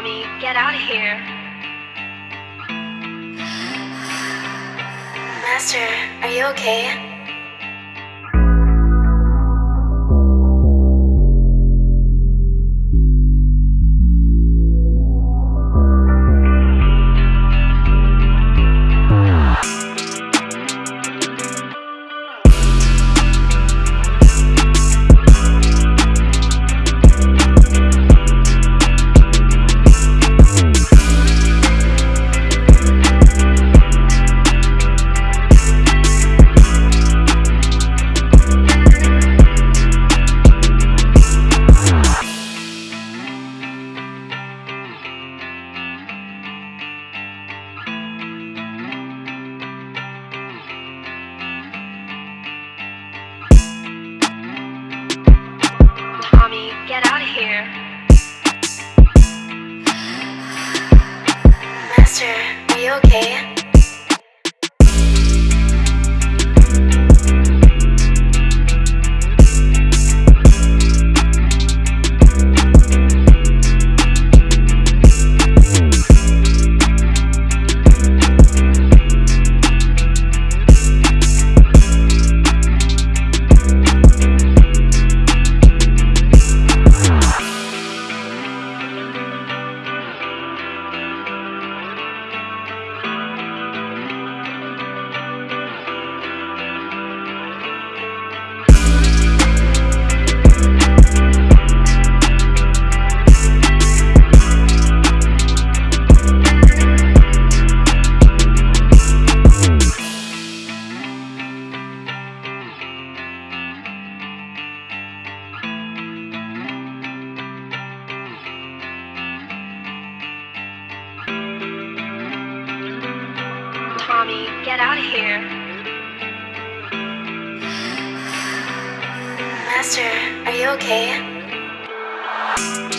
Tommy, get out of here. Master, are you okay? Get out of here. Master, are you okay? Tommy, get out of here. Master, are you okay?